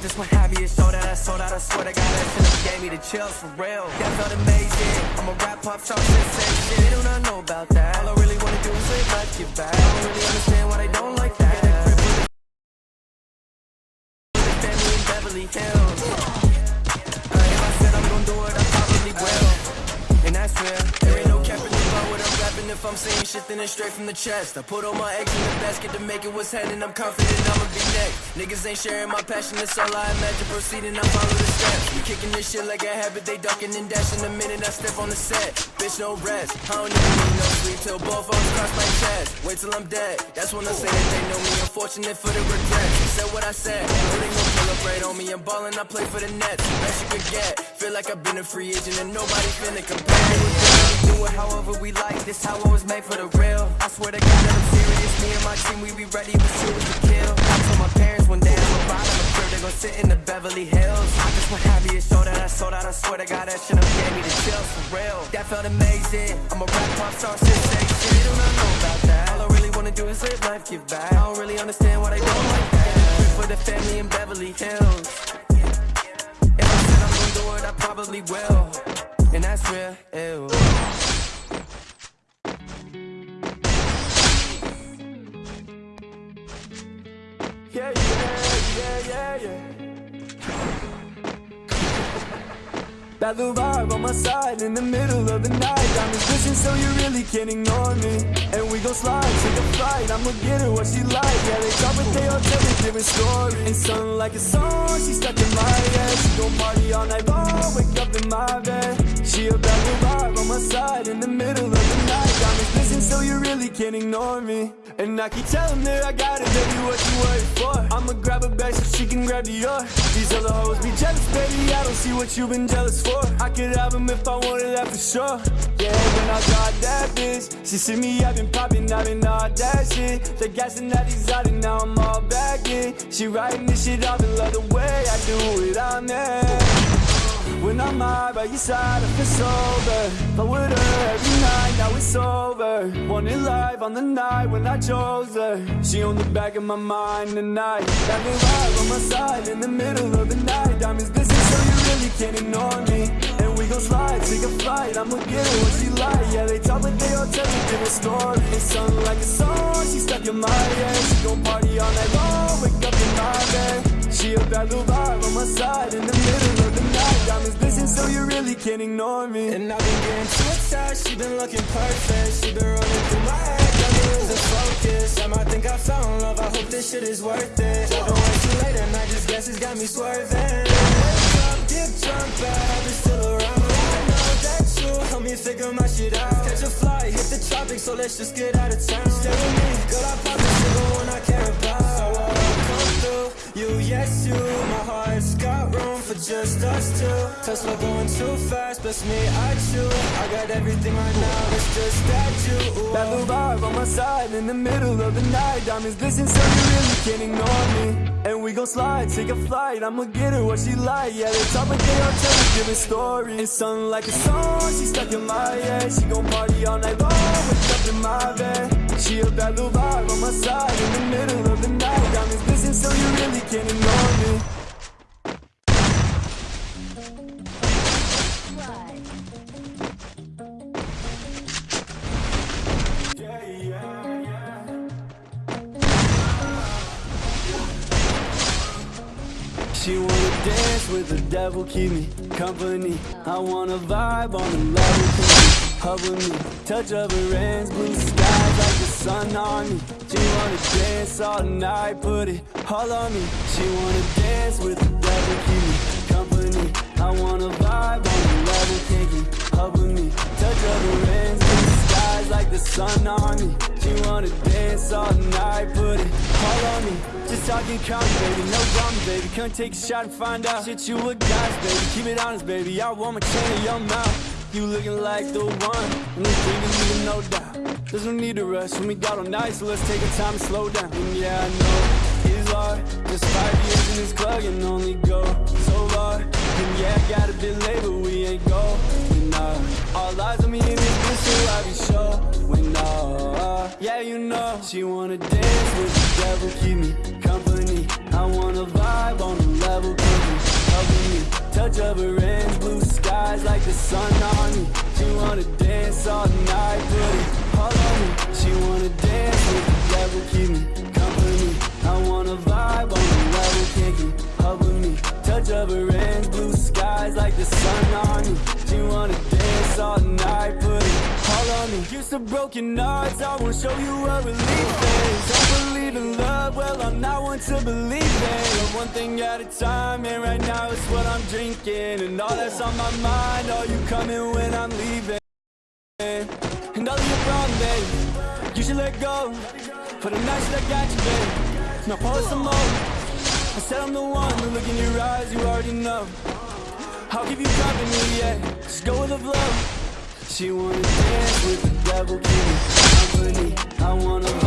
just went happy, it showed that I sold out. I swear to God, that up gave me the chills for real. That felt amazing. I'm a rap pop star sensation. They do not know about that. All I really wanna do is live life, get back. I don't really understand why they don't like that. A family in Beverly Hills. Uh, if I said I'm gonna do it, I probably will. And that's real. There ain't no if I'm saying shit, then it's straight from the chest. I put all my eggs in the basket to make it what's happening. I'm confident I'ma be next. Niggas ain't sharing my passion, that's all I imagine. Proceeding, I follow the steps. We kicking this shit like a habit, they ducking and dashing the minute I step on the set. Bitch, no rest. I don't even need no sleep till both us cross my chest. Wait till I'm dead. That's when I say that they know me. Unfortunate for the regret. Said what I said. No, they gon' pull up right on me. I'm ballin', I play for the Nets. Best you could get. Feel like I've been a free agent and nobody finna compare. Do it however we like. This how I was made for the real. I swear to God that I'm serious. Me and my team, we be ready, true as a kill. I told my parents one day I'm a bottom of crib, they gon' sit in the Beverly Hills. I just went happy, it showed that I sold out. I swear to God that shit up gave me the chills for real. That felt amazing. I'm a rap pop star sensation. They do not know about that. All I really wanna do is live life, give back. I don't really understand why they don't like that. For the family in Beverly Hills. If I said I'm gonna do it, I probably will. And that's real. Ew. Little vibe on my side in the middle of the night I'm Diamonds glisten so you really can't ignore me. And we gon' slide, take a flight I'ma get her what she like? Yeah, they talk but they all tell me different stories And something like a song, she stuck in my head. She gon' party all night long, wake up in my bed She a bad vibe on my side in the middle of the night. Diamonds glisten so you really can't ignore me. And I keep telling her I got it, baby, what you worried for? I'ma grab her back so she can grab the yours. These other hoes be jealous, baby, I don't see what you've been jealous for. I could have him if I wanted that for sure. Yeah, when I got that bitch She see me, I've been popping, I've been all that shit. The gas and that exotic, now I'm all back in. She writing this shit off and love the way I do it, I'm in when I'm high by your side, I feel sober. But with her every night, now it's over. Want it live on the night when I chose her. She on the back of my mind tonight. That little vibe on my side in the middle of the night. Diamonds glisten so you really can't ignore me. And we gon' slide, take a flight I'ma get her what she like. Yeah, they talk but they all tell me different story. It's like a song, she stuck in my head. She gon' party all night long, wake up in my bed. She a bad little vibe on my side in the middle so you really can't ignore me. And I've been getting too attached, she been looking perfect. She been running through my head, got me losing focus? I might think I found love, I hope this shit is worth it. Driving way too late and I this gas has got me swerving. Wake up, get drunk, bad habits still around I know that you help me figure my shit out. Catch a flight, hit the tropics, so let's just get out of town. Stay with me, girl, I pop two Tesla going too fast, bless me, I chew I got everything right now, it's just that you. That little vibe on my side in the middle of the night. Diamonds glisten so you really can't ignore me. And we gon' slide, take a flight. I'ma get her what she like. Yeah, they talk but they all tell me different stories It's something like a song, she stuck in my head. She gon' party all night long, wake up in my bed. She a bad little vibe on my side in the middle of the night. Diamonds glisten so you really can't ignore dance with the devil, keep me company. I wanna vibe on the level, hug me Touch of her hands, blue skies like the sun on me. She wanna dance all night, put it all on me. She wanna dance with the devil, keep me company. I wanna vibe on the level, keep me hug with me. Touch of her hands, blue skies like the sun on me. She wanna dance all night, put it Just talking baby, no drama, baby. Come take a shot and find out. Shit you with guys, baby, keep it honest, baby. I want my chain in your mouth. You looking like the one, and this dream is leaving no doubt. There's no need to rush. When we got all night, so let's take our time and slow down. And yeah, I know it's hard, just five years in this club and only go so far. And yeah, I got a bit late, but we ain't going nah All eyes on me in this bitch, so I be when nah Yeah, you know, she wanna dance with the devil, keep me wanna vibe on the level, with me. Touch of her hands, blue skies like the sun on me. She wanna dance all night, put it all on me. She wanna dance with the devil, keep me company. I wanna vibe on the level, can't keep up with me. Touch of her hands, blue me. Broken hearts, I won't show you a relief is. Don't believe in love, well I'm not one to believe. But one thing at a time, and right now it's what I'm drinking, and all that's on my mind. Are you coming when I'm leaving? And all of your wrong, babe. You should let go. For the nights that got you, babe. Now pour some more. I said I'm the one. The look in your eyes, you already know. I'll give you company, yeah. Just go with the flow. She wanna dance with the devil, keep me company. I wanna